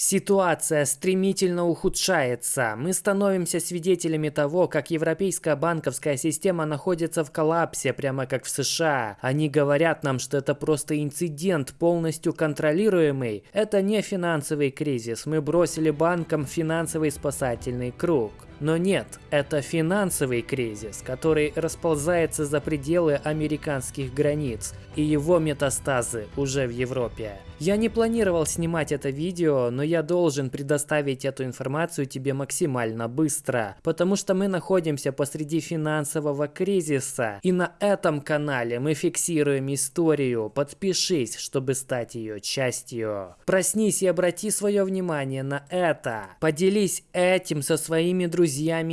Ситуация стремительно ухудшается. Мы становимся свидетелями того, как европейская банковская система находится в коллапсе, прямо как в США. Они говорят нам, что это просто инцидент, полностью контролируемый. Это не финансовый кризис. Мы бросили банкам финансовый спасательный круг. Но нет, это финансовый кризис, который расползается за пределы американских границ, и его метастазы уже в Европе. Я не планировал снимать это видео, но я должен предоставить эту информацию тебе максимально быстро, потому что мы находимся посреди финансового кризиса, и на этом канале мы фиксируем историю. Подпишись, чтобы стать ее частью. Проснись и обрати свое внимание на это. Поделись этим со своими друзьями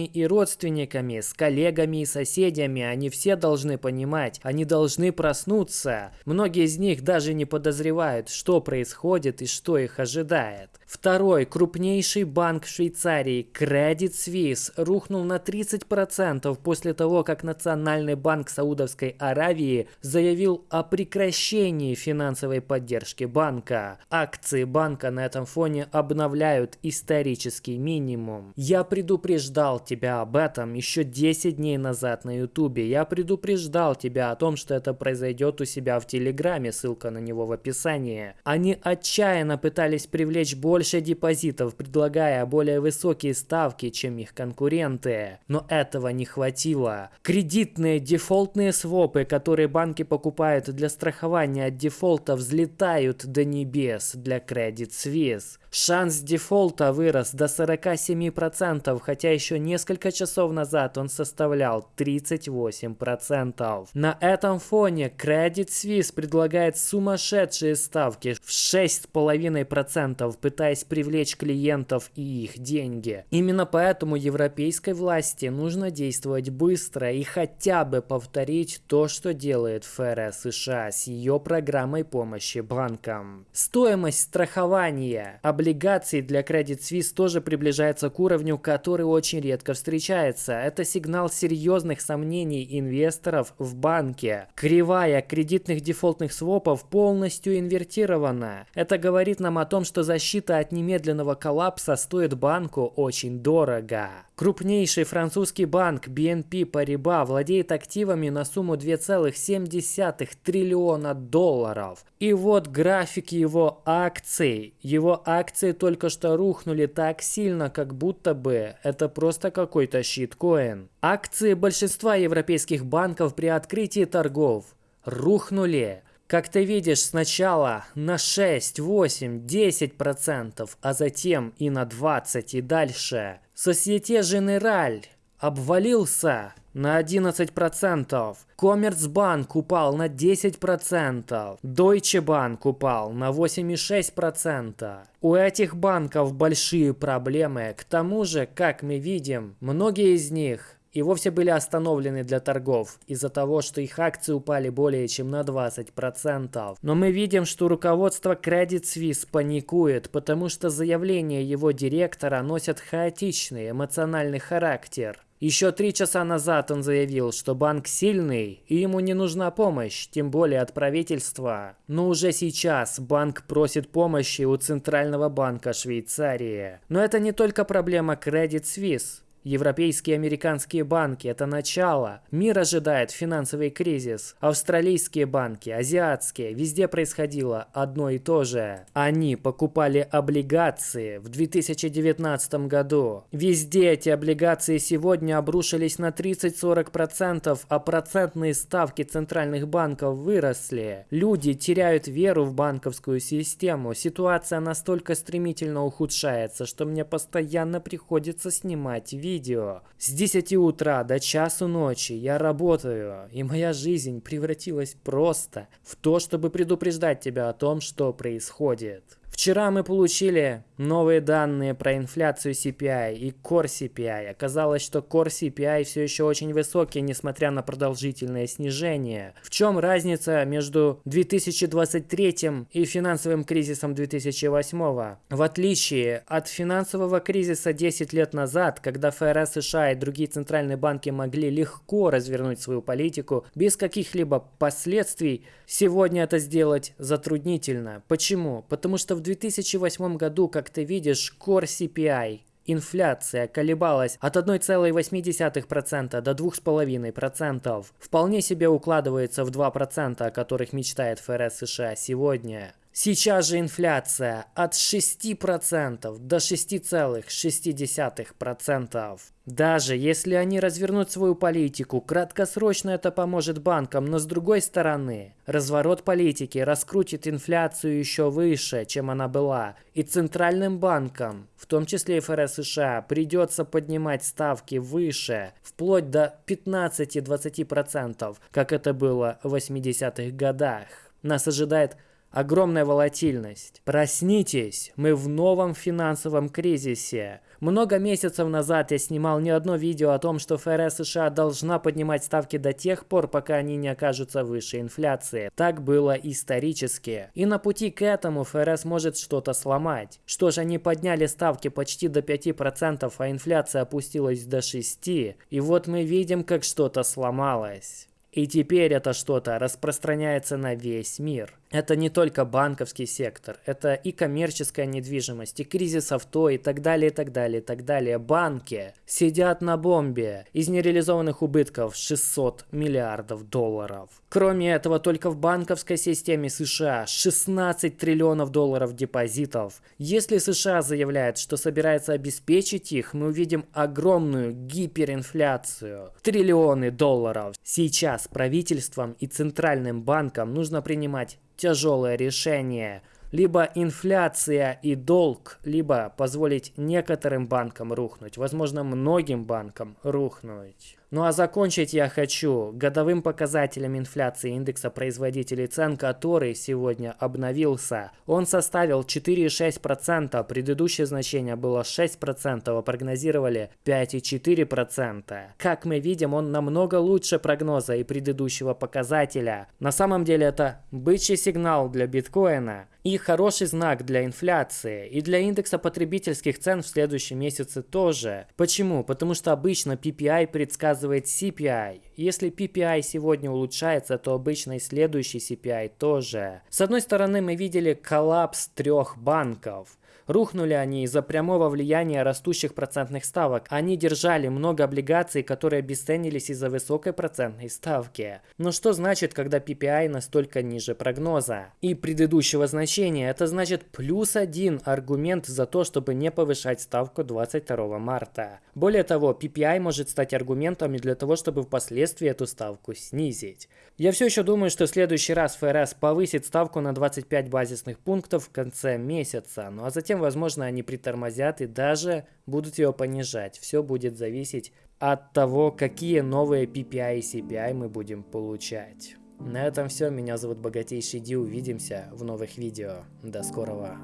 и родственниками, с коллегами и соседями. Они все должны понимать, они должны проснуться. Многие из них даже не подозревают, что происходит и что их ожидает. Второй крупнейший банк Швейцарии, Credit Suisse, рухнул на 30% после того, как Национальный банк Саудовской Аравии заявил о прекращении финансовой поддержки банка. Акции банка на этом фоне обновляют исторический минимум. Я предупреждал тебя об этом еще 10 дней назад на ютубе. Я предупреждал тебя о том, что это произойдет у себя в телеграме, ссылка на него в описании. Они отчаянно пытались привлечь больше депозитов, предлагая более высокие ставки, чем их конкуренты. Но этого не хватило. Кредитные дефолтные свопы, которые банки покупают для страхования от дефолта, взлетают до небес для Credit Suisse. Шанс дефолта вырос до 47%, хотя еще несколько часов назад он составлял 38%. На этом фоне Credit Suisse предлагает сумасшедшие ставки в 6,5%, пытаясь привлечь клиентов и их деньги. Именно поэтому европейской власти нужно действовать быстро и хотя бы повторить то, что делает ФРС США с ее программой помощи банкам. Стоимость страхования облигаций для Credit Suisse тоже приближается к уровню, который очень редко встречается. Это сигнал серьезных сомнений инвесторов в банке. Кривая кредитных дефолтных свопов полностью инвертирована. Это говорит нам о том, что защита от немедленного коллапса стоит банку очень дорого. Крупнейший французский банк BNP Paribas владеет активами на сумму 2,7 триллиона долларов. И вот график его акций. Его акции только что рухнули так сильно, как будто бы это просто какой-то щиткоин. Акции большинства европейских банков при открытии торгов рухнули. Как ты видишь, сначала на 6, 8, 10%, а затем и на 20 и дальше. Societe Generale обвалился на 11%. Коммерцбанк упал на 10%. Deutsche Bank упал на 8,6%. У этих банков большие проблемы. К тому же, как мы видим, многие из них и вовсе были остановлены для торгов из-за того, что их акции упали более чем на 20%. Но мы видим, что руководство Credit Suisse паникует, потому что заявления его директора носят хаотичный эмоциональный характер. Еще три часа назад он заявил, что банк сильный и ему не нужна помощь, тем более от правительства. Но уже сейчас банк просит помощи у Центрального банка Швейцарии. Но это не только проблема Credit Suisse. Европейские и американские банки – это начало. Мир ожидает финансовый кризис. Австралийские банки, азиатские – везде происходило одно и то же. Они покупали облигации в 2019 году. Везде эти облигации сегодня обрушились на 30-40%, а процентные ставки центральных банков выросли. Люди теряют веру в банковскую систему. Ситуация настолько стремительно ухудшается, что мне постоянно приходится снимать видео видео. С 10 утра до часу ночи я работаю, и моя жизнь превратилась просто в то, чтобы предупреждать тебя о том, что происходит. Вчера мы получили новые данные про инфляцию CPI и Core CPI. Оказалось, что Core CPI все еще очень высокий, несмотря на продолжительное снижение. В чем разница между 2023 и финансовым кризисом 2008? В отличие от финансового кризиса 10 лет назад, когда ФРС США и другие центральные банки могли легко развернуть свою политику без каких-либо последствий, сегодня это сделать затруднительно. Почему? Потому что в 2008 году, как ты видишь, Core CPI Инфляция колебалась от 1,8% до 2,5%. Вполне себе укладывается в 2%, о которых мечтает ФРС США сегодня. Сейчас же инфляция от 6% до 6,6%. Даже если они развернут свою политику, краткосрочно это поможет банкам, но с другой стороны, разворот политики раскрутит инфляцию еще выше, чем она была, и центральным банкам, в том числе и ФРС США, придется поднимать ставки выше, вплоть до 15-20%, как это было в 80-х годах. Нас ожидает огромная волатильность. Проснитесь, мы в новом финансовом кризисе. Много месяцев назад я снимал не одно видео о том, что ФРС США должна поднимать ставки до тех пор, пока они не окажутся выше инфляции. Так было исторически. И на пути к этому ФРС может что-то сломать. Что ж, они подняли ставки почти до 5%, а инфляция опустилась до 6%. И вот мы видим, как что-то сломалось. И теперь это что-то распространяется на весь мир. Это не только банковский сектор, это и коммерческая недвижимость, и кризис авто, и так далее, и так далее, и так далее. Банки сидят на бомбе из нереализованных убытков 600 миллиардов долларов. Кроме этого, только в банковской системе США 16 триллионов долларов депозитов. Если США заявляет, что собирается обеспечить их, мы увидим огромную гиперинфляцию. Триллионы долларов. Сейчас правительствам и центральным банкам нужно принимать тяжелое решение. Либо инфляция и долг, либо позволить некоторым банкам рухнуть, возможно, многим банкам рухнуть. Ну а закончить я хочу годовым показателем инфляции индекса производителей цен, который сегодня обновился. Он составил 4,6%, предыдущее значение было 6%, а прогнозировали 5,4%. Как мы видим, он намного лучше прогноза и предыдущего показателя. На самом деле это бычий сигнал для биткоина и хороший знак для инфляции, и для индекса потребительских цен в следующем месяце тоже. Почему? Потому что обычно PPI предсказывает CPI. Если PPI сегодня улучшается, то обычно и следующий CPI тоже. С одной стороны, мы видели коллапс трех банков. Рухнули они из-за прямого влияния растущих процентных ставок. Они держали много облигаций, которые обесценились из-за высокой процентной ставки. Но что значит, когда PPI настолько ниже прогноза? И предыдущего значения, это значит плюс один аргумент за то, чтобы не повышать ставку 22 марта. Более того, PPI может стать аргументом и для того, чтобы впоследствии эту ставку снизить. Я все еще думаю, что в следующий раз ФРС повысит ставку на 25 базисных пунктов в конце месяца, ну а затем возможно, они притормозят и даже будут его понижать. Все будет зависеть от того, какие новые PPI и CPI мы будем получать. На этом все. Меня зовут Богатейший Ди. Увидимся в новых видео. До скорого.